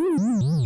Bye.